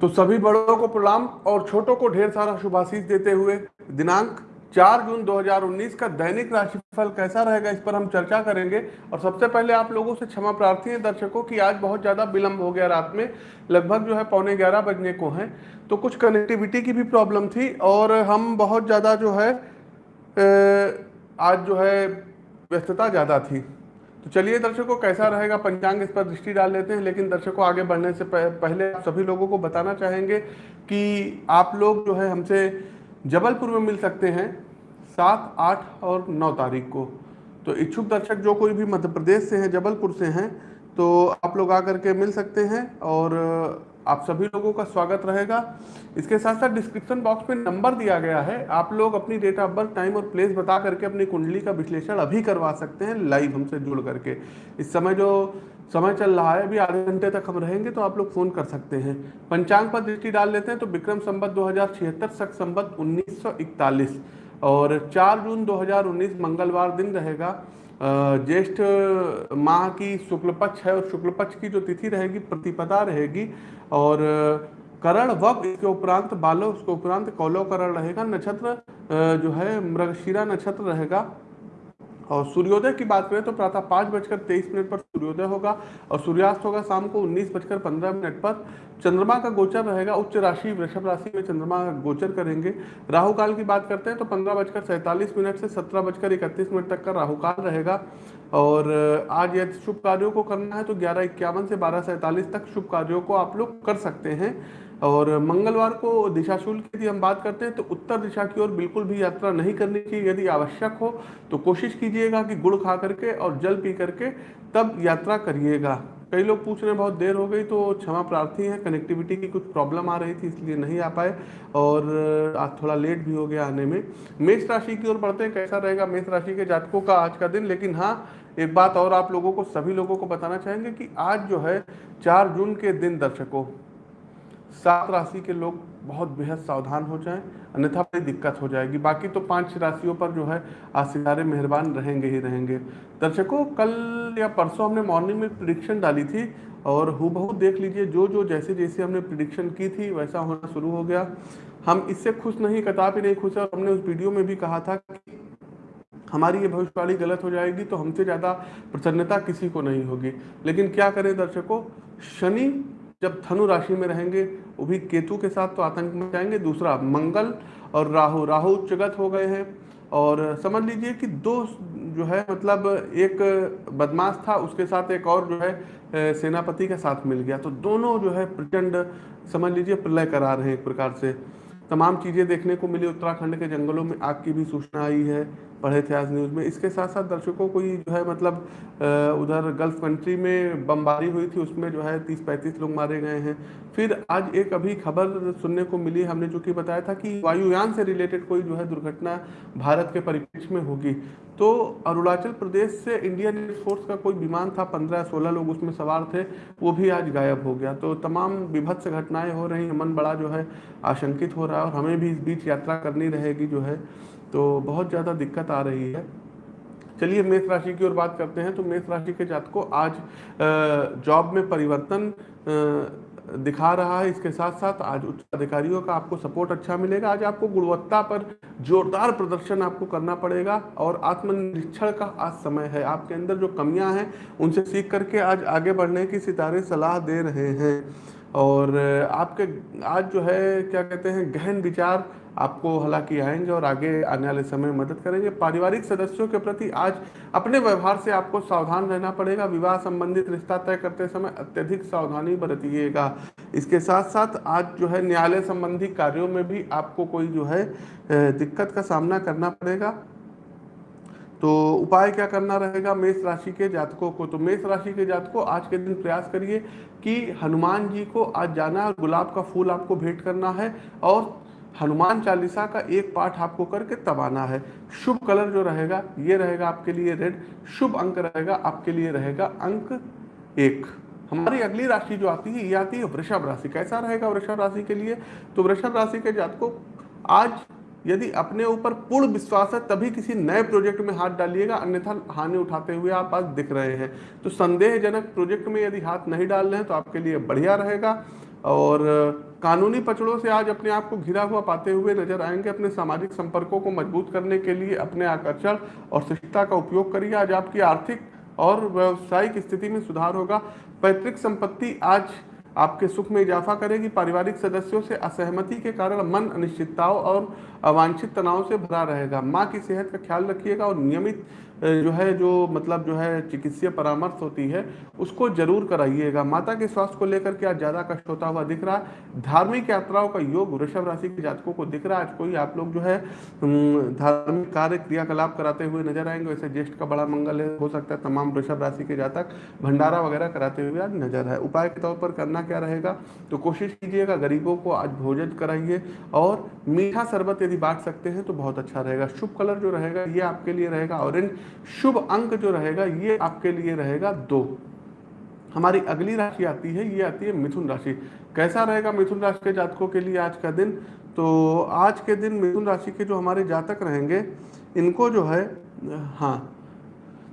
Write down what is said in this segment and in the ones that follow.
तो सभी बड़ों को प्रणाम और छोटों को ढेर सारा शुभाशीष देते हुए दिनांक 4 जून 2019 का दैनिक राशिफल कैसा रहेगा इस पर हम चर्चा करेंगे। और सबसे पहले आप लोगों से क्षमा प्रार्थी है दर्शकों की, आज बहुत ज़्यादा विलंब हो गया रात में, लगभग जो है पौने ग्यारह बजने को हैं। तो कुछ कनेक्टिविटी की भी प्रॉब्लम थी और हम बहुत ज़्यादा जो है आज जो है व्यस्तता ज़्यादा थी। तो चलिए दर्शकों, कैसा रहेगा पंचांग इस पर दृष्टि डाल लेते हैं, लेकिन दर्शकों, आगे बढ़ने से पहले आप सभी लोगों को बताना चाहेंगे कि आप लोग जो है हमसे जबलपुर में मिल सकते हैं सात, आठ और नौ तारीख को। तो इच्छुक दर्शक जो कोई भी मध्य प्रदेश से हैं, जबलपुर से हैं तो आप लोग आकर के मिल सकते हैं और आप सभी लोगों का स्वागत रहेगा। इसके साथ साथ डिस्क्रिप्शन बॉक्स में नंबर दिया गया है। आप लोग अपनी डेट ऑफ़ बर्थ टाइम और प्लेस बता करके अपनी कुंडली का विश्लेषण अभी करवा सकते हैं लाइव हमसे जुड़ करके। इस समय जो समय चल रहा है, अभी आधे घंटे तक हम रहेंगे तो आप लोग फ़ोन कर सकते हैं। पंचांग पर दृष्टि डाल लेते हैं तो विक्रम संबत दो हज़ार छिहत्तर, सख संबत उन्नीस और 4 जून 2019 मंगलवार दिन रहेगा। ज्येष्ठ माह की शुक्ल पक्ष है और शुक्ल पक्ष की जो तिथि रहेगी, प्रतिपदा रहेगी। और करण वब इसके उपरांत, बालो उसके उपरांत कौलो करण रहेगा, नक्षत्र जो है मृगशिरा नक्षत्र रहेगा। और सूर्योदय की बात करें तो प्रातः पाँच बजकर तेईस मिनट पर सूर्योदय होगा और सूर्यास्त होगा शाम को उन्नीस बजकर पंद्रह मिनट पर। चंद्रमा का गोचर रहेगा, उच्च राशि, वृषभ राशि में चंद्रमा का गोचर करेंगे। राहु काल की बात करते हैं तो पंद्रह बजकर सैंतालीस मिनट से सत्रह बजकर इकतीस मिनट तक का राहु काल रहेगा। और आज यदि शुभ कार्यों को करना है तो ग्यारह इक्यावन से बारह सैंतालीस तक शुभ कार्यों को आप लोग कर सकते हैं। और मंगलवार को दिशाशूल की यदि हम बात करते हैं तो उत्तर दिशा की ओर बिल्कुल भी यात्रा नहीं करनी चाहिए। यदि आवश्यक हो तो कोशिश कीजिएगा कि गुड़ खा करके और जल पी करके तब यात्रा करिएगा। कई लोग पूछ रहे हैं, बहुत देर हो गई तो क्षमा प्रार्थी है कनेक्टिविटी की कुछ प्रॉब्लम आ रही थी, इसलिए नहीं आ पाए और आज थोड़ा लेट भी हो गया आने में। मेष राशि की ओर बढ़ते हैं, कैसा रहेगा? मेष राशि के जातकों का आज का दिन, लेकिन हाँ एक बात और आप लोगों को, सभी लोगों को बताना चाहेंगे कि आज जो है, चार जून के दिन दर्शकों, सात राशि के लोग बहुत बेहद सावधान हो जाएँ, अन्यथा बड़ी दिक्कत हो जाएगी। बाकी तो पाँच राशियों पर जो है, आज सितारे मेहरबान रहेंगे ही रहेंगे। दर्शकों, कल या परसों हमने मॉर्निंग में प्रिडिक्शन डाली थी और हु देख लीजिए, जो जो जैसे जैसे हमने प्रिडिक्शन की थी, वैसा होना शुरू हो गया। हम इससे खुश नहीं कताब ही नहीं खुश है। और हमने उस वीडियो में भी कहा था कि हमारी ये भविष्यवाणी गलत हो जाएगी तो हमसे ज़्यादा प्रसन्नता किसी को नहीं होगी। लेकिन क्या करें दर्शकों? शनि जब धनु राशि में रहेंगे, वो भी केतु के साथ तो आतंक में जाएँगे। दूसरा मंगल और राहु राहु उच्चगत हो गए हैं। और समझ लीजिए कि दो जो है मतलब एक बदमाश था, उसके साथ एक और जो है सेनापति के साथ मिल गया। तो दोनों जो है, प्रचंड, समझ लीजिए, प्रलय करा रहे हैं एक प्रकार से। तमाम चीज़ें देखने को मिली। उत्तराखंड के जंगलों में आग की भी सूचना आई है, पढ़े थे आज न्यूज़ में। इसके साथ साथ दर्शकों को जो है मतलब उधर गल्फ कंट्री में बमबारी हुई थी, उसमें जो है तीस पैंतीस लोग मारे गए हैं। फिर आज एक अभी खबर सुनने को मिली हमने, जो कि बताया था कि वायुयान से रिलेटेड कोई जो है, दुर्घटना भारत के परिप्रेक्ष्य में होगी। तो अरुणाचल प्रदेश से इंडियन एयरफोर्स का कोई विमान था, पंद्रह सोलह लोग उसमें सवार थे, वो भी आज गायब हो गया। तो तमाम विभत्स घटनाएँ हो रही हैं, मन बड़ा जो है आशंकित हो रहा है और हमें भी इस बीच यात्रा करनी रहेगी जो है। तो बहुत ज़्यादा दिक्कत आ रही है। चलिए, मेष राशि की ओर बात करते हैं। तो मेष राशि के जातकों, आज जॉब में परिवर्तन दिखा रहा है। इसके साथ साथ आज उच्च अधिकारियों का आपको सपोर्ट अच्छा मिलेगा। आज आपको गुणवत्ता पर जोरदार प्रदर्शन आपको करना पड़ेगा और आत्मनिरीक्षण का आज समय है। आपके अंदर जो कमियाँ हैं, उनसे सीख करके आज आगे बढ़ने की सितारे सलाह दे रहे हैं। और आपके आज जो है, क्या कहते हैं, गहन विचार आपको हालाँकि आएँगे और आगे आने वाले समय में मदद करेंगे। पारिवारिक सदस्यों के प्रति आज अपने व्यवहार से आपको सावधान रहना पड़ेगा। विवाह संबंधित रिश्ता तय करते समय अत्यधिक सावधानी बरतिएगा। इसके साथ साथ आज जो है न्यायालय संबंधी कार्यों में भी आपको कोई जो है दिक्कत का सामना करना पड़ेगा। तो उपाय क्या करना रहेगा? मेष राशि के जातकों को तो मेष राशि के जातकों, आज के दिन प्रयास करिए कि हनुमान जी को आज जाना है गुलाब का फूल आपको भेंट करना है और हनुमान चालीसा का एक पाठ आपको करके तब आना है। शुभ कलर जो रहेगा, ये रहेगा आपके लिए रेड, शुभ अंक रहेगा, आपके लिए रहेगा अंक एक। हमारी अगली राशि जो आती है, ये आती है वृषभ राशि। कैसा रहेगा वृषभ राशि के लिए? तो वृषभ राशि के जात को आज यदि अपने ऊपर पूर्ण विश्वास है, तभी किसी नए प्रोजेक्ट में हाथ डालिएगा, अन्यथा हानि उठाते हुए आप आज दिख रहे हैं। तो संदेहजनक प्रोजेक्ट में यदि हाथ नहीं डाल रहे हैं तो आपके लिए बढ़िया रहेगा। और कानूनी पचड़ों से आज अपने आप को घिरा हुआ पाते हुए नज़र आएँगे अपने सामाजिक संपर्कों को मज़बूत करने के लिए, अपने आकर्षण और शिष्टता का उपयोग करिए। आज आपकी आर्थिक और व्यवसायिक स्थिति में सुधार होगा। पैतृक संपत्ति आज आपके सुख में इजाफा करेगी। पारिवारिक सदस्यों से असहमति के कारण मन अनिश्चितताओं और अवांछित तनाव से भरा रहेगा। माँ की सेहत का ख्याल रखिएगा और नियमित जो है, जो मतलब जो है चिकित्सीय परामर्श होती है, उसको ज़रूर कराइएगा। माता के स्वास्थ्य को लेकर के आज ज़्यादा कष्ट होता हुआ दिख रहा है। धार्मिक यात्राओं का योग वृषभ राशि के जातकों को दिख रहा है। आज कोई आप लोग जो है धार्मिक कार्य, क्रियाकलाप कराते हुए नज़र आएँगे। वैसे ज्येष्ठ का बड़ा मंगल है, हो सकता है तमाम वृषभ राशि के जातक भंडारा वगैरह कराते हुए आज नज़र है। उपाय के तौर पर करना क्या रहेगा? तो कोशिश कीजिएगा, गरीबों को आज भोजन कराइए और मीठा शरबत यदि बांट सकते हैं तो बहुत अच्छा रहेगा। शुभ कलर जो रहेगा, ये आपके लिए रहेगा। ऑरेंज शुभ अंक जो रहेगा, ये आपके लिए रहेगा दो। हमारी अगली राशि आती है, ये आती है मिथुन राशि। कैसा रहेगा मिथुन राशि के जातकों के लिए आज का दिन? तो आज के दिन मिथुन राशि के जो हमारे जातक रहेंगे, इनको जो है हाँ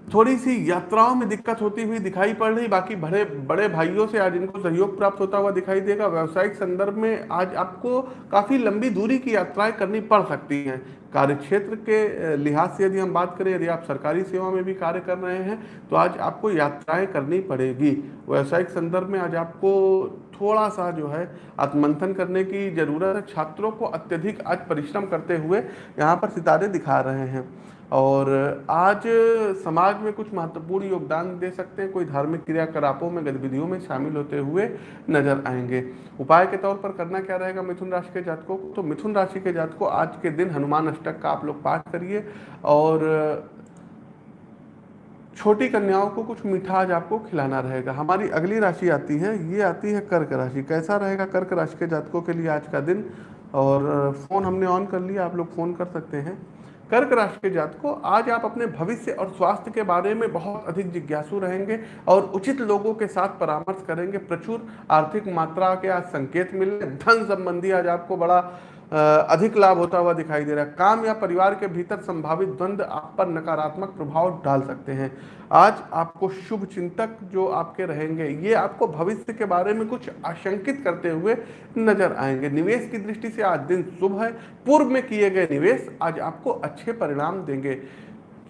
थोड़ी सी यात्राओं में दिक्कत होती हुई दिखाई पड़ रही, बाकी बड़े बड़े भाइयों से आज इनको सहयोग प्राप्त होता हुआ दिखाई देगा। व्यावसायिक संदर्भ में आज आपको काफ़ी लंबी दूरी की यात्राएँ करनी पड़ सकती हैं। कार्य क्षेत्र के लिहाज से यदि हम बात करें, यदि आप सरकारी सेवा में भी कार्य कर रहे हैं तो आज आपको यात्राएँ करनी पड़ेगी। व्यावसायिक संदर्भ में आज आपको थोड़ा सा जो है, आत्मंथन करने की ज़रूरत है। छात्रों को अत्यधिक आज परिश्रम करते हुए यहाँ पर सितारे दिखा रहे हैं। और आज समाज में कुछ महत्वपूर्ण योगदान दे सकते हैं। कोई धार्मिक क्रियाकलापों में, गतिविधियों में शामिल होते हुए नज़र आएँगे। उपाय के तौर पर करना क्या रहेगा मिथुन राशि के जातकों को? तो मिथुन राशि के जातकों, आज के दिन हनुमान अष्टक का आप लोग पाठ करिए और छोटी कन्याओं को कुछ मीठा आज आपको खिलाना रहेगा। हमारी अगली राशि आती है, ये आती है कर्क राशि। कैसा रहेगा कर्क राशि के जातकों के लिए आज का दिन? और फ़ोन हमने ऑन कर लिया, आप लोग फ़ोन कर सकते हैं। कर्क राशि के जात को आज आप अपने भविष्य और स्वास्थ्य के बारे में बहुत अधिक जिज्ञासु रहेंगे और उचित लोगों के साथ परामर्श करेंगे। प्रचुर आर्थिक मात्रा के आज संकेत मिले धन संबंधी आज आपको बड़ा अधिक लाभ होता हुआ दिखाई दे रहा है। काम या परिवार के भीतर संभावित द्वंद्व आप पर नकारात्मक प्रभाव डाल सकते हैं। आज आपको शुभ चिंतक जो आपके रहेंगे, ये आपको भविष्य के बारे में कुछ आशंकित करते हुए नज़र आएँगे। निवेश की दृष्टि से आज दिन शुभ है। पूर्व में किए गए निवेश आज आपको अच्छे परिणाम देंगे।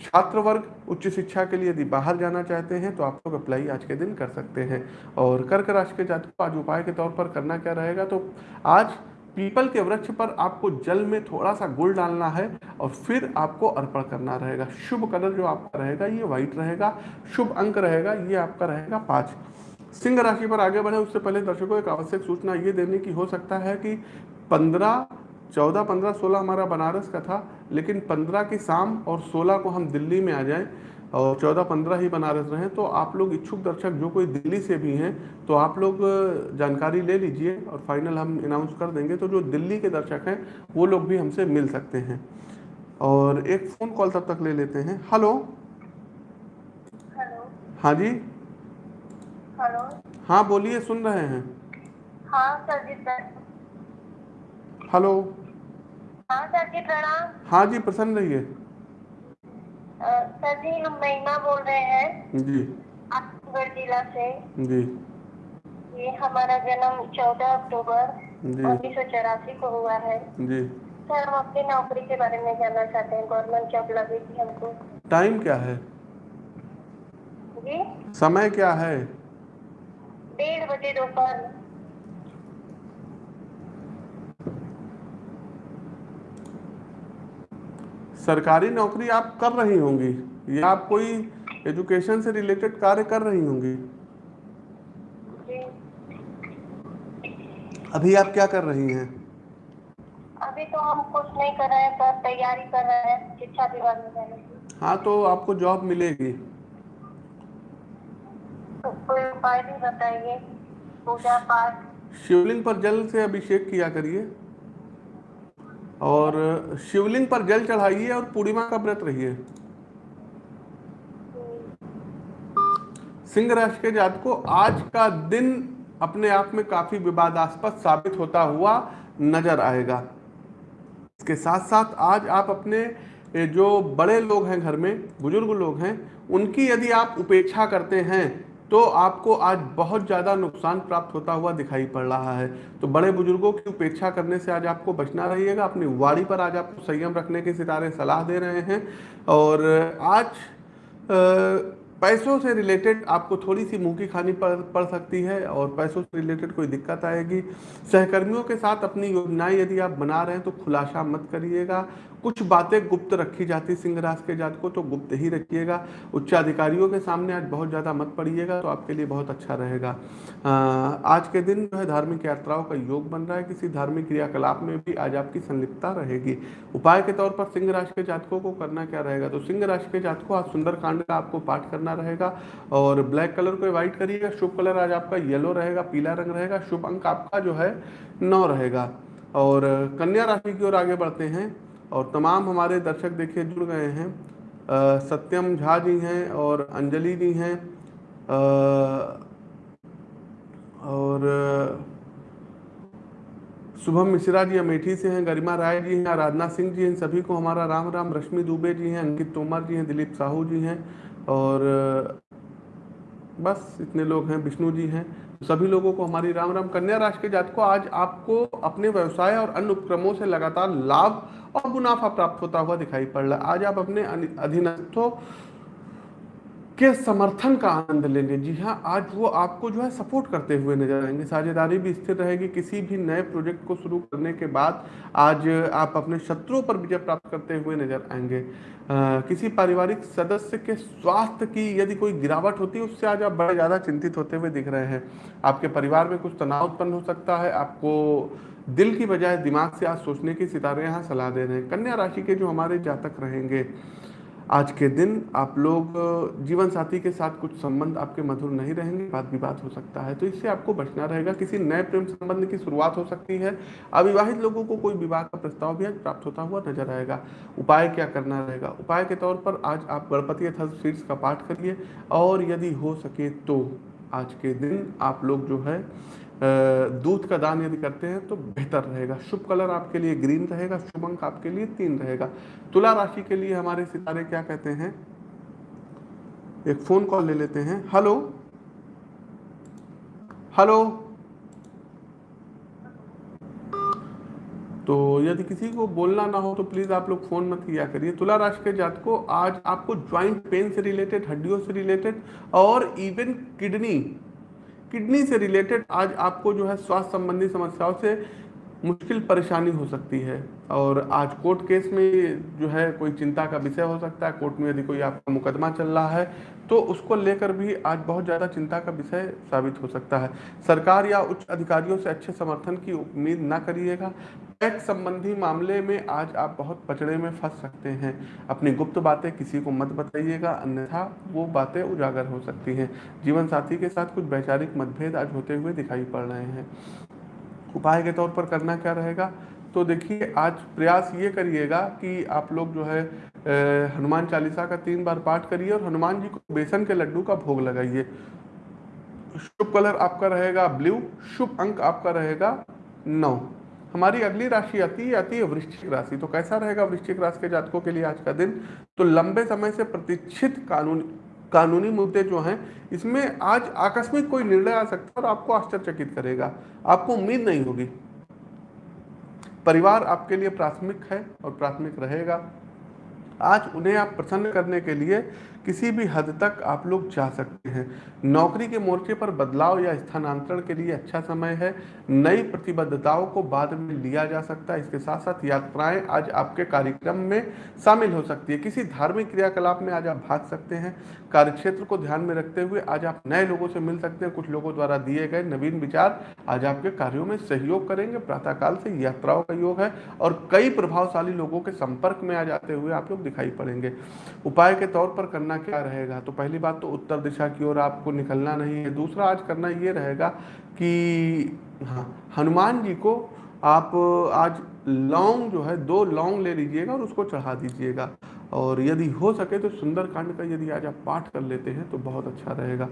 छात्र वर्ग उच्च शिक्षा के लिए यदि बाहर जाना चाहते हैं तो आप लोग अप्लाई आज के दिन कर सकते हैं। और कर्क राशि के जातकों आज उपाय के तौर पर करना क्या रहेगा तो आज पीपल के वृक्ष पर आपको जल में थोड़ा सा गुड़ डालना है और फिर आपको अर्पण करना रहेगा। शुभ कलर जो आपका रहेगा, ये व्हाइट रहेगा। शुभ अंक रहेगा, ये आपका रहेगा पाँच। सिंह राशि पर आगे बढ़े, उससे पहले दर्शकों, एक आवश्यक सूचना ये देने की हो सकता है कि पंद्रह, चौदह, पंद्रह, सोलह हमारा बनारस का था, लेकिन पंद्रह की शाम और सोलह को हम दिल्ली में आ जाएँ। और चौदह पंद्रह ही बनारस रहें तो आप लोग इच्छुक दर्शक जो कोई दिल्ली से भी हैं तो आप लोग जानकारी ले लीजिए और फाइनल हम अनाउंस कर देंगे तो जो दिल्ली के दर्शक हैं वो लोग भी हमसे मिल सकते हैं। और एक फ़ोन कॉल तब तक ले लेते हैं। हेलो हेलो हाँ जी? हेलो हाँ बोलिए सुन रहे हैं। हाँ सर। जी हेलो हाँ सर जी प्रणाम। हाँ जी प्रसन्न रहिए। सर जी हम महिमा बोल रहे हैं। जी। आजमगढ़ जिला से। जी। ये हमारा जन्म 14 अक्टूबर उन्नीस सौ चौरासी को हुआ है। जी। सर हम अपनी नौकरी के बारे में जानना चाहते हैं। गवर्नमेंट जॉब लगी थी हमको। टाइम क्या है? जी। समय क्या है? डेढ़ बजे दोपहर। सरकारी नौकरी आप कर रही होंगी या आप कोई एजुकेशन से रिलेटेड कार्य कर रही होंगी? अभी आप क्या कर रही हैं? अभी तो हम कुछ नहीं कर रहे हैं सर तैयारी कर रहे हैं शिक्षा विभाग में जाने की। हाँ तो आपको जॉब मिलेगी। तो कोई उपाय भी बताइए पूजा पाठ। शिवलिंग पर जल से अभिषेक किया करिए। और शिवलिंग पर जल चढ़ाइए और पूर्णिमा का व्रत रहिए। सिंह राशि के जात को आज का दिन अपने आप में काफ़ी विवादास्पद साबित होता हुआ नज़र आएगा। इसके साथ साथ आज आप अपने जो बड़े लोग हैं घर में, बुज़ुर्ग लोग हैं, उनकी यदि आप उपेक्षा करते हैं तो आपको आज बहुत ज़्यादा नुकसान प्राप्त होता हुआ दिखाई पड़ रहा है। तो बड़े बुज़ुर्गों की उपेक्षा करने से आज आपको बचना रहिएगा। अपनी वाड़ी पर आज आपको संयम रखने के सितारे सलाह दे रहे हैं। और आज पैसों से रिलेटेड आपको थोड़ी सी मुँह की खानी पड़ पड़ सकती है और पैसों से रिलेटेड कोई दिक्कत आएगी। सहकर्मियों के साथ अपनी योजनाएँ यदि आप बना रहे हैं तो खुलासा मत करिएगा। कुछ बातें गुप्त रखी जाती सिंह राशि के जात को तो गुप्त ही रखिएगा। उच्च अधिकारियों के सामने आज बहुत ज़्यादा मत पड़िएगा तो आपके लिए बहुत अच्छा रहेगा। आज के दिन जो है धार्मिक यात्राओं का योग बन रहा है, किसी धार्मिक क्रियाकलाप में भी आज आपकी संलिप्तता रहेगी। उपाय के तौर पर सिंह राशि के जातकों को करना क्या रहेगा? तो सिंह राशि के जातकों आज सुंदर कांड का आपको पाठ करना रहेगा, और ब्लैक कलर को अवॉइड करिएगा, शुभ कलर आज आपका येलो रहेगा, पीला रंग रहेगा, शुभ अंक आपका जो है नौ रहेगा। और कन्या राशि की ओर आगे बढ़ते हैं। और तमाम हमारे दर्शक देखिए जुड़ गए हैं। आ, सत्यम झा जी हैं और अंजलि जी हैं। और शुभम मिश्रा जी अमेठी से हैं गरिमा राय जी हैं आराधना सिंह जी हैं सभी को हमारा राम राम रश्मि दुबे जी हैं अंकित तोमर जी हैं दिलीप साहू जी हैं और बस इतने लोग हैं विष्णु जी हैं। सभी लोगों को हमारी राम राम कन्या राशि के जात को आज आपको अपने व्यवसाय और अन्य उपक्रमों से लगातार लाभ और मुनाफा प्राप्त होता हुआ दिखाई पड़ रहा है। आज आप अपने अधीनस्थों के समर्थन का आनंद लेंगे। जी हाँ आज वो आपको जो है सपोर्ट करते हुए नज़र आएँगे। साझेदारी भी स्थिर रहेगी। किसी भी नए प्रोजेक्ट को शुरू करने के बाद आज आप अपने शत्रुओं पर विजय प्राप्त करते हुए नज़र आएँगे। आ, किसी पारिवारिक सदस्य के स्वास्थ्य की यदि कोई गिरावट होती है उससे आज आप बड़े ज़्यादा चिंतित होते हुए दिख रहे हैं। आपके परिवार में कुछ तनाव उत्पन्न हो सकता है। आपको दिल की बजाय दिमाग से आज सोचने की सितारे यहाँ सलाह दे रहे हैं। कन्या राशि के जो हमारे जातक रहेंगे आज के दिन आप लोग जीवन साथी के साथ कुछ संबंध आपके मधुर नहीं रहेंगे, बात विवाद हो सकता है तो इससे आपको बचना रहेगा। किसी नए प्रेम संबंध की शुरुआत हो सकती है। अविवाहित लोगों को कोई विवाह का प्रस्ताव भी आज प्राप्त होता हुआ नज़र आएगा। उपाय क्या करना रहेगा? उपाय के तौर पर आज आप गणपति अथ शीर्ष का पाठ करिए, और यदि हो सके तो आज के दिन आप लोग जो है दूध का दान यदि करते हैं तो बेहतर रहेगा। शुभ कलर आपके लिए ग्रीन रहेगा शुभ अंक आपके लिए तीन रहेगा। तुला राशि के लिए हमारे सितारे क्या कहते हैं? एक फ़ोन कॉल ले लेते हैं। हेलो? हेलो? तो यदि किसी को बोलना ना हो तो प्लीज़ आप लोग फ़ोन मत किया करिए। तुला राशि के जात को आज आपको ज्वाइंट पेन से रिलेटेड, हड्डियों से रिलेटेड और इवन किडनी किडनी से रिलेटेड आज आपको जो है स्वास्थ्य संबंधी समस्याओं से मुश्किल परेशानी हो सकती है। और आज कोर्ट केस में जो है कोई चिंता का विषय हो सकता है। कोर्ट में यदि कोई आपका मुकदमा चल रहा है तो उसको लेकर भी आज बहुत ज़्यादा चिंता का विषय साबित हो सकता है। सरकार या उच्च अधिकारियों से अच्छे समर्थन की उम्मीद ना करिएगा। टैक्स संबंधी मामले में आज आप बहुत पचड़े में फंस सकते हैं। अपनी गुप्त बातें किसी को मत बताइएगा, अन्यथा वो बातें उजागर हो सकती हैं। जीवन साथी के साथ कुछ वैचारिक मतभेद आज होते हुए दिखाई पड़ रहे हैं। उपाय के तौर पर करना क्या रहेगा? तो देखिए, आज प्रयास ये करिएगा कि आप लोग जो है हनुमान चालीसा का तीन बार पाठ करिए और हनुमान जी को बेसन के लड्डू का भोग लगाइए। शुभ कलर आपका रहेगा ब्लू, शुभ अंक आपका रहेगा नौ। हमारी अगली राशि आती है आती है वृश्चिक राशि। तो कैसा रहेगा वृश्चिक राशि के जातकों के लिए आज का दिन? तो लंबे समय से प्रतीक्षित कानून कानूनी मुद्दे जो हैं, इसमें आज आकस्मिक कोई निर्णय आ सकता है और आपको आश्चर्यचकित करेगा। आपको उम्मीद नहीं होगी। परिवार आपके लिए प्राथमिक है और प्राथमिक रहेगा। आज उन्हें आप प्रसन्न करने के लिए किसी भी हद तक आप लोग जा सकते हैं। नौकरी के मोर्चे पर बदलाव या स्थानांतरण के लिए अच्छा समय है। नई प्रतिबद्धताओं को बाद में लिया जा सकता है। इसके साथ साथ यात्राएँ आज आपके कार्यक्रम में शामिल हो सकती है। किसी धार्मिक क्रियाकलाप में आज आप भाग सकते हैं। कार्यक्षेत्र को ध्यान में रखते हुए आज आप नए लोगों से मिल सकते हैं। कुछ लोगों द्वारा दिए गए नवीन विचार आज आपके कार्यों में सहयोग करेंगे। प्रातःकाल से यात्राओं का योग है और कई प्रभावशाली लोगों के संपर्क में आ जाते हुए आप लोग दिखाई पड़ेंगे। उपाय के तौर पर करना क्या रहेगा? तो पहली बात तो उत्तर दिशा की ओर आपको निकलना नहीं है। दूसरा, आज करना ये रहेगा कि हाँ हनुमान जी को आप आज लौंग जो है, दो लौंग ले लीजिएगा और उसको चढ़ा दीजिएगा। और यदि हो सके तो सुंदरकांड का यदि आज आप पाठ कर लेते हैं तो बहुत अच्छा रहेगा।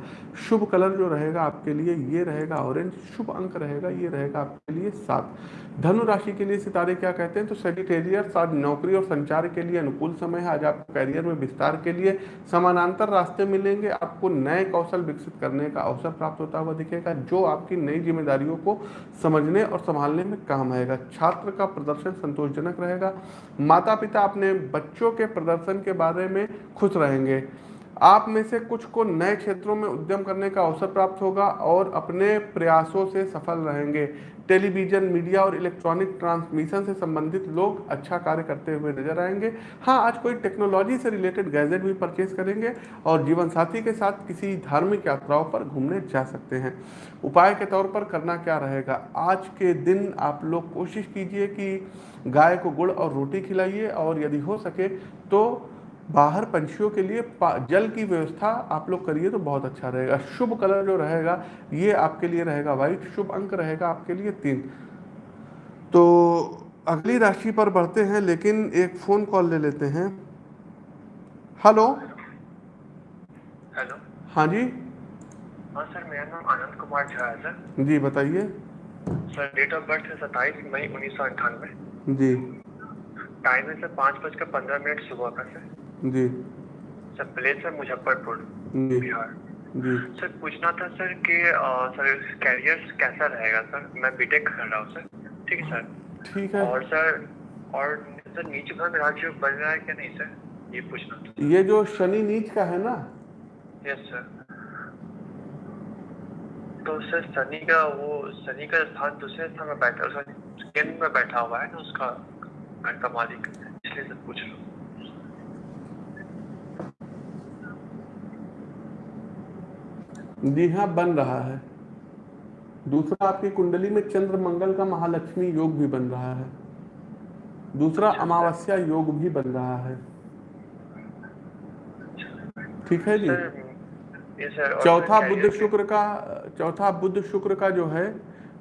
शुभ कलर जो रहेगा आपके लिए, ये रहेगा ऑरेंज शुभ अंक रहेगा, ये रहेगा आपके लिए सात। धनु राशि के लिए सितारे क्या कहते हैं? तो सेजिटेरियर आज नौकरी और संचार के लिए अनुकूल समय है। आज आपको कैरियर में विस्तार के लिए समानांतर रास्ते मिलेंगे। आपको नए कौशल विकसित करने का अवसर प्राप्त होता हुआ दिखेगा, जो आपकी नई जिम्मेदारियों को समझने और संभालने में काम आएगा। छात्र का प्रदर्शन संतोषजनक रहेगा। माता पिता अपने बच्चों के प्रदर्शन के बारे में खुश रहेंगे। आप में से कुछ को नए क्षेत्रों में उद्यम करने का अवसर प्राप्त होगा और अपने प्रयासों से सफल रहेंगे। टेलीविज़न, मीडिया और इलेक्ट्रॉनिक ट्रांसमिशन से संबंधित लोग अच्छा कार्य करते हुए नज़र आएँगे। हाँ आज कोई टेक्नोलॉजी से रिलेटेड गैजेट भी परचेज करेंगे और जीवन साथी के साथ किसी धार्मिक यात्राओं पर घूमने जा सकते हैं। उपाय के तौर पर करना क्या रहेगा? आज के दिन आप लोग कोशिश कीजिए कि गाय को गुड़ और रोटी खिलाइए और यदि हो सके तो बाहर पंछियों के लिए जल की व्यवस्था आप लोग करिए तो बहुत अच्छा रहेगा। शुभ कलर जो रहेगा ये आपके लिए रहेगा वाइट शुभ अंक रहेगा आपके लिए तीन। तो अगली राशि पर बढ़ते हैं लेकिन एक फ़ोन कॉल ले लेते हैं। हेलो हेलो हाँ जी? हाँ सर मेरा नाम आनंद कुमार झा है सर। जी बताइए। सर डेट ऑफ़ बर्थ है सत्ताईस मई उन्नीस सौ अंठानवे। जी। टाइम है सर पाँच बजकर पंद्रह मिनट सुबह का सर। जी। सर प्लेस है मुजफ्फरपुर बिहार। जी। सर पूछना था सर कि सर कैरियर कैसा रहेगा सर? मैं बीटेक कर रहा हूँ सर। ठीक है सर? ठीक है। और सर और सर नीचे भाग राज्य बन रहा है क्या नहीं सर? ये पूछना था। ये जो शनि नीच का है ना? यस सर तो सर शनि का वो शनि का स्थान दूसरे स्थान में बैठा सर केंद्र में बैठा हुआ है ना उसका घर का मालिक इसलिए सर पूछ रहा हूँ। जी हाँ बन रहा है। दूसरा आपकी कुंडली में चंद्र मंगल का महालक्ष्मी योग भी बन रहा है। दूसरा अमावस्या योग भी बन रहा है। ठीक है जी। चौथा बुद्ध शुक्र का चौथा बुद्ध शुक्र का जो है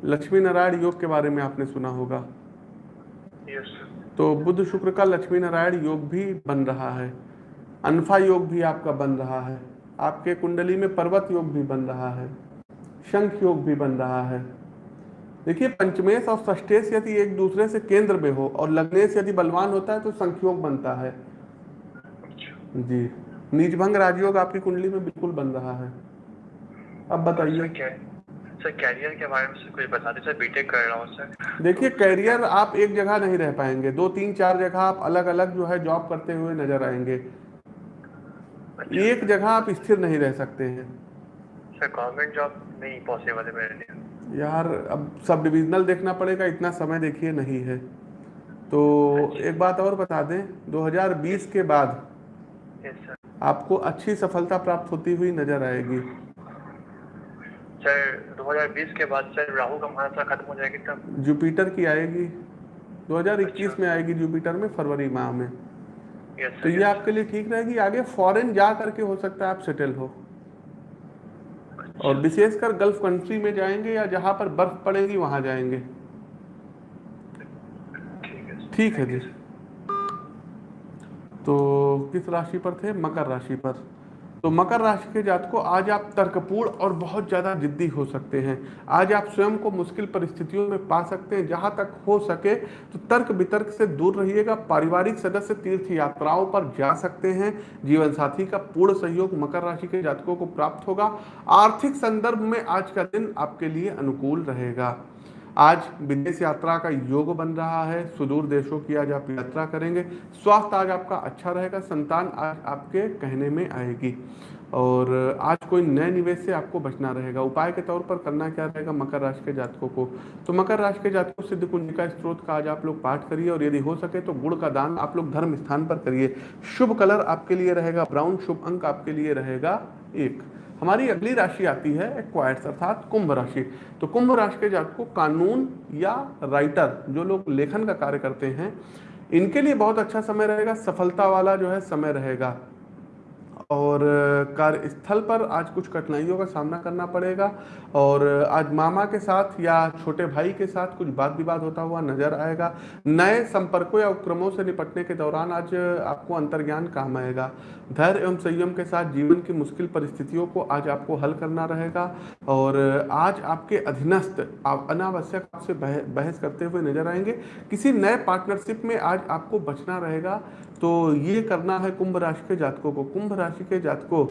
लक्ष्मी नारायण योग के बारे में आपने सुना होगा। तो बुद्ध शुक्र का लक्ष्मी नारायण योग भी बन रहा है। अनफा योग भी आपका बन रहा है। आपके कुंडली में पर्वत योग भी बन रहा है शंख योग भी बन रहा है। देखिए पंचमेश और षष्टेश यदि एक दूसरे से केंद्र में हो और लग्नेश यदि बलवान होता है तो संख्योग बनता है। जी नीचभंग राजयोग आपकी कुंडली में बिल्कुल बन रहा है। अब बताइए। क्या सर कैरियर के बारे में सर कुछ बता दीजिए सर बीटेक कर रहा हूँ सर। देखिए कैरियर आप एक जगह नहीं रह पाएँगे दो तीन चार जगह आप अलग अलग जो है जॉब करते हुए नज़र आएँगे। एक जगह आप स्थिर नहीं रह सकते हैं। सर गवर्नमेंट जॉब नहीं पॉसिबल है मेरे लिए। यार अब सब डिविजनल देखना पड़ेगा इतना समय देखिए नहीं है। तो एक बात और बता दें 2020 के बाद आपको अच्छी सफलता प्राप्त होती हुई नज़र आएगी। सर 2020 के बाद सर राहु का महादशा खत्म हो जाएगी तब? जुपिटर की आएगी। 2021 में आएगी जुपिटर में फरवरी माह में। तो ये आपके लिए ठीक रहेगी? आगे फॉरेन जा करके हो सकता है आप सेटल हो। और विशेषकर गल्फ कंट्री में जाएँगे या जहाँ पर बर्फ़ पड़ेगी वहाँ जाएँगे। ठीक है जी। तो किस राशि पर थे? मकर राशि पर। तो मकर राशि के जात को आज आप तर्कपूर्ण और बहुत ज़्यादा जिद्दी हो सकते हैं। आज आप स्वयं को मुश्किल परिस्थितियों में पा सकते हैं। जहाँ तक हो सके तो तर्क वितर्क से दूर रहिएगा। पारिवारिक सदस्य तीर्थ यात्राओं पर जा सकते हैं। जीवन साथी का पूर्ण सहयोग मकर राशि के जातकों को प्राप्त होगा। आर्थिक संदर्भ में आज का दिन आपके लिए अनुकूल रहेगा। आज विदेश यात्रा का योग बन रहा है, सुदूर देशों की आज आप यात्रा करेंगे। स्वास्थ्य आज आपका अच्छा रहेगा, संतान आज आपके कहने में आएगी। और आज कोई नए निवेश से आपको बचना रहेगा। उपाय के तौर पर करना क्या रहेगा? मकर राशि के जातकों को। तो मकर राशि के जातकों सिद्ध कुंजिका स्त्रोत का आज आप लोग पाठ करिए और यदि हो सके तो गुड़ का दान आप लोग धर्म स्थान पर करिए। शुभ कलर आपके लिए रहेगा, ब्राउन शुभ अंक आपके लिए रहेगा एक। हमारी अगली राशि आती है एक्वायर्स अर्थात कुंभ राशि। तो कुंभ राशि के जात को कानून या राइटर जो लोग लेखन का कार्य करते हैं, इनके लिए बहुत अच्छा समय रहेगा, सफलता वाला जो है समय रहेगा। और कार्यस्थल पर आज कुछ कठिनाइयों का सामना करना पड़ेगा। और आज मामा के साथ या छोटे भाई के साथ कुछ वाद विवाद होता हुआ नज़र आएगा। नए संपर्कों या उपक्रमों से निपटने के दौरान आज आपको अंतर्ज्ञान काम आएगा। धैर्य एवं संयम के साथ जीवन की मुश्किल परिस्थितियों को आज आपको हल करना रहेगा। और आज आपके अधीनस्थ आप अनावश्यक आपसे बह, बहस करते हुए नज़र आएँगे। किसी नए पार्टनरशिप में आज आपको बचना रहेगा। तो ये करना है कुंभ राशि के जातकों को। कुंभ राशि के जातकों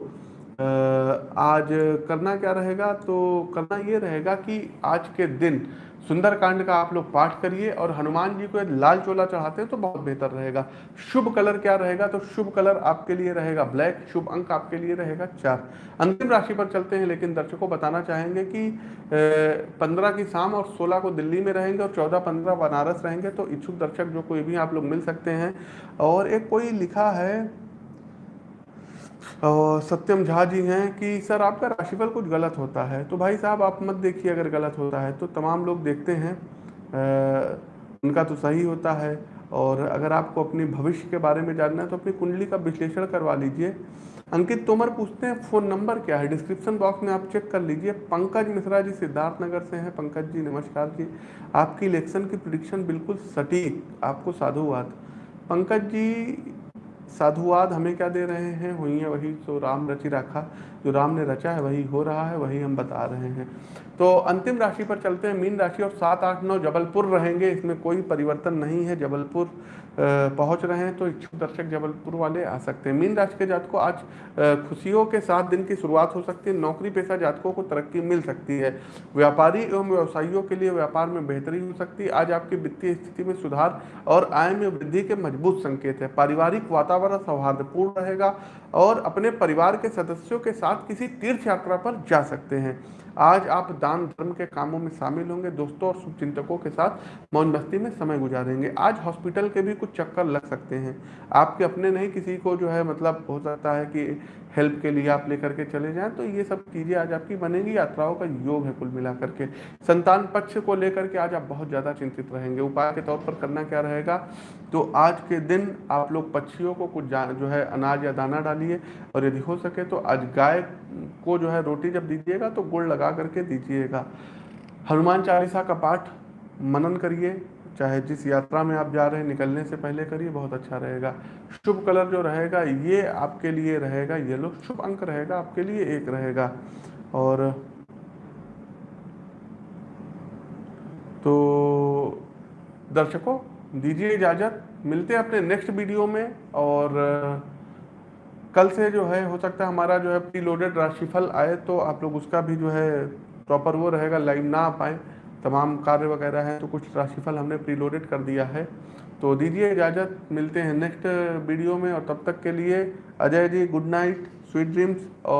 आज करना क्या रहेगा? तो करना ये रहेगा कि आज के दिन सुंदरकांड का आप लोग पाठ करिए और हनुमान जी को लाल चोला चढ़ाते हैं तो बहुत बेहतर रहेगा। शुभ कलर क्या रहेगा? तो शुभ कलर आपके लिए रहेगा ब्लैक, शुभ अंक आपके लिए रहेगा चार। अंतिम राशि पर चलते हैं, लेकिन दर्शकों बताना चाहेंगे कि पंद्रह की शाम और सोलह को दिल्ली में रहेंगे और चौदह पंद्रह बनारस रहेंगे तो इच्छुक दर्शक जो कोई भी आप लोग मिल सकते हैं। और एक कोई लिखा है सत्यम झा जी हैं कि सर आपका राशिफल कुछ गलत होता है। तो भाई साहब आप मत देखिए अगर गलत होता है तो तमाम लोग देखते हैं। अ, उनका तो सही होता है। और अगर आपको अपने भविष्य के बारे में जानना है तो अपनी कुंडली का विश्लेषण करवा लीजिए। अंकित तोमर पूछते हैं फ़ोन नंबर क्या है? डिस्क्रिप्शन बॉक्स में आप चेक कर लीजिए। पंकज मिश्रा जी सिद्धार्थ नगर से हैं। पंकज जी नमस्कार जी। आपकी इलेक्शन की प्रिडिक्शन बिल्कुल सटीक आपको साधुवाद। पंकज जी साधुवाद हमें क्या दे रहे हैं? हुई है, वही तो राम रचि रखा। जो राम ने रचा है, वही हो रहा है, वही हम बता रहे हैं। तो अंतिम राशि पर चलते हैं। मीन राशि और सात, आठ, नौ जबलपुर रहेंगे। इसमें कोई परिवर्तन नहीं है। जबलपुर पहुँच रहे हैं तो इच्छुक दर्शक जबलपुर वाले आ सकते हैं। मीन राशि के जातकों आज खुशियों के साथ दिन की शुरुआत हो सकती है। नौकरी पेशा जातकों को तरक्की मिल सकती है। व्यापारी एवं व्यवसायियों के लिए व्यापार में बेहतरी हो सकती है। आज आपकी वित्तीय स्थिति में सुधार और आय में वृद्धि के मज़बूत संकेत है। पारिवारिक वातावरण सौहार्दपूर्ण रहेगा और अपने परिवार के सदस्यों के साथ किसी तीर्थ यात्रा पर जा सकते हैं। आज आप दान, धर्म के कामों में शामिल होंगे। दोस्तों और शुभचिंतकों के साथ मौज मस्ती में समय गुजारेंगे। आज हॉस्पिटल के भी कुछ चक्कर लग सकते हैं। आपके अपने नहीं, किसी को जो है मतलब हो सकता है कि हेल्प के लिए आप लेकर के चले जाएँ तो ये सब चीज़ें आज आपकी बनेंगी, यात्राओं का योग है कुल मिला करके संतान पक्ष को लेकर के आज आप बहुत ज़्यादा चिंतित रहेंगे। उपाय के तौर पर करना क्या रहेगा? तो आज के दिन आप लोग पक्षियों को कुछ जो है अनाज या दाना डालिए, और यदि हो सके तो आज गाय को जो है रोटी जब दीजिएगा तो गुड़ लगा करके दीजिएगा। हनुमान चालीसा का पाठ मनन करिए। चाहे जिस यात्रा में आप जा रहे हैं, निकलने से पहले करिए, बहुत अच्छा रहेगा। शुभ कलर जो रहेगा, ये आपके लिए रहेगा येलो शुभ अंक रहेगा, आपके लिए एक रहेगा। और तो दर्शकों, दीजिए इजाज़त, मिलते हैं अपने नेक्स्ट वीडियो में, और कल से जो है, हो सकता है हमारा जो है प्री लोडेड राशिफल आए तो आप लोग उसका भी जो है, प्रॉपर वो रहेगा लाइव ना आ पाए। तमाम कार्य वगैरह हैं तो कुछ राशिफल हमने प्रीलोडेड कर दिया है। तो दीजिए इजाज़त, मिलते हैं नेक्स्ट वीडियो में, और तब तक के लिए Ajay ji good night sweet dreams और